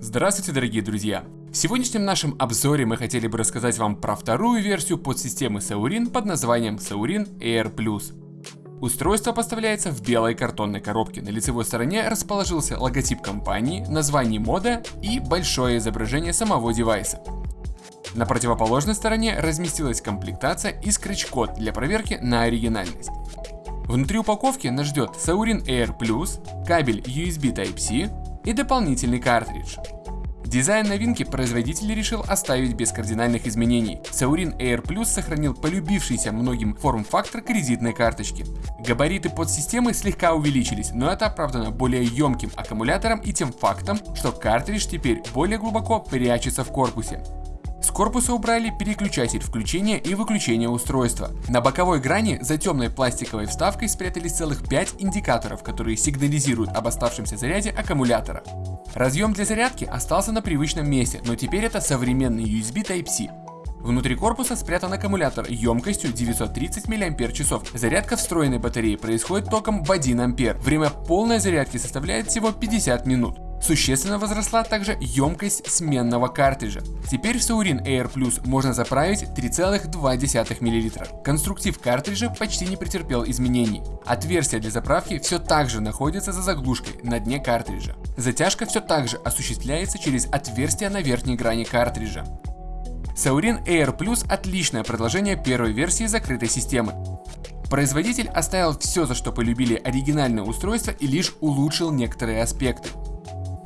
Здравствуйте, дорогие друзья! В сегодняшнем нашем обзоре мы хотели бы рассказать вам про вторую версию подсистемы Saurin под названием Saurin Air Plus. Устройство поставляется в белой картонной коробке. На лицевой стороне расположился логотип компании, название мода и большое изображение самого девайса. На противоположной стороне разместилась комплектация и скретч-код для проверки на оригинальность. Внутри упаковки нас ждет Saurin Air Plus, кабель USB Type-C и дополнительный картридж. Дизайн новинки производитель решил оставить без кардинальных изменений. Saurin Air Plus сохранил полюбившийся многим форм-фактор кредитной карточки. Габариты подсистемы слегка увеличились, но это оправдано более емким аккумулятором и тем фактом, что картридж теперь более глубоко прячется в корпусе. Корпуса убрали переключатель включения и выключения устройства. На боковой грани за темной пластиковой вставкой спрятались целых 5 индикаторов, которые сигнализируют об оставшемся заряде аккумулятора. Разъем для зарядки остался на привычном месте, но теперь это современный USB Type-C. Внутри корпуса спрятан аккумулятор емкостью 930 мАч. Зарядка встроенной батареи происходит током в 1 А. Время полной зарядки составляет всего 50 минут. Существенно возросла также емкость сменного картриджа. Теперь в Saurin Air Plus можно заправить 3,2 мл. Конструктив картриджа почти не претерпел изменений. Отверстие для заправки все так же находится за заглушкой на дне картриджа. Затяжка все так же осуществляется через отверстие на верхней грани картриджа. Saurin Air Plus отличное продолжение первой версии закрытой системы. Производитель оставил все, за что полюбили оригинальное устройство и лишь улучшил некоторые аспекты.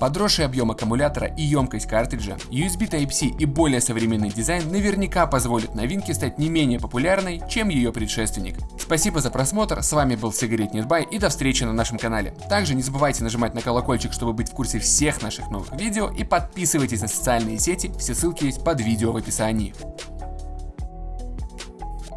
Подросший объем аккумулятора и емкость картриджа, USB Type-C и более современный дизайн наверняка позволят новинке стать не менее популярной, чем ее предшественник. Спасибо за просмотр, с вами был Сигарет Нетбай и до встречи на нашем канале. Также не забывайте нажимать на колокольчик, чтобы быть в курсе всех наших новых видео и подписывайтесь на социальные сети, все ссылки есть под видео в описании.